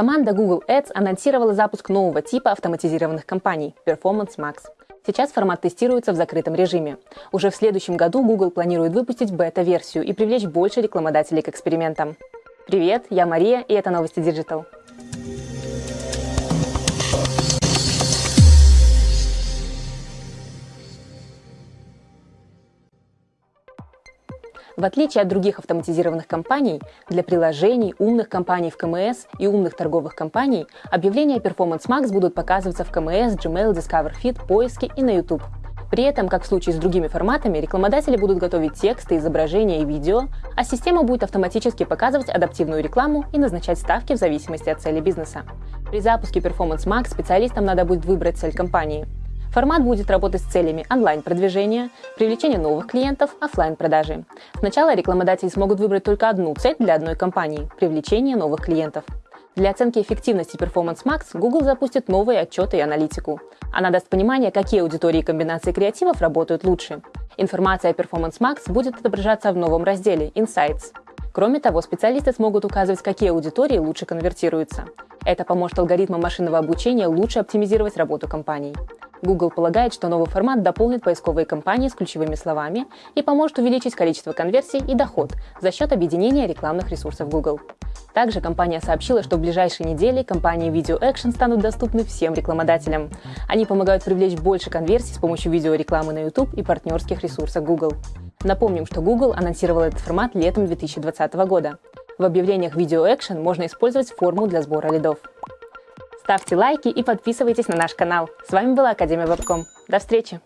Команда Google Ads анонсировала запуск нового типа автоматизированных кампаний – Performance Max. Сейчас формат тестируется в закрытом режиме. Уже в следующем году Google планирует выпустить бета-версию и привлечь больше рекламодателей к экспериментам. Привет, я Мария, и это новости Digital. В отличие от других автоматизированных компаний, для приложений, умных компаний в КМС и умных торговых компаний объявления Performance Max будут показываться в КМС, Gmail, Discover Feed, поиске и на YouTube. При этом, как в случае с другими форматами, рекламодатели будут готовить тексты, изображения и видео, а система будет автоматически показывать адаптивную рекламу и назначать ставки в зависимости от цели бизнеса. При запуске Performance Max специалистам надо будет выбрать цель компании – Формат будет работать с целями онлайн-продвижения, привлечения новых клиентов, офлайн продажи Сначала рекламодатели смогут выбрать только одну цель для одной компании – привлечение новых клиентов. Для оценки эффективности Performance Max Google запустит новые отчеты и аналитику. Она даст понимание, какие аудитории и комбинации креативов работают лучше. Информация о Performance Max будет отображаться в новом разделе Insights. Кроме того, специалисты смогут указывать, какие аудитории лучше конвертируются. Это поможет алгоритмам машинного обучения лучше оптимизировать работу компаний. Google полагает, что новый формат дополнит поисковые кампании с ключевыми словами и поможет увеличить количество конверсий и доход за счет объединения рекламных ресурсов Google. Также компания сообщила, что в ближайшие недели компании Video Action станут доступны всем рекламодателям. Они помогают привлечь больше конверсий с помощью видеорекламы на YouTube и партнерских ресурсов Google. Напомним, что Google анонсировал этот формат летом 2020 года. В объявлениях Video Action можно использовать форму для сбора лидов. Ставьте лайки и подписывайтесь на наш канал. С вами была Академия Вебком. До встречи!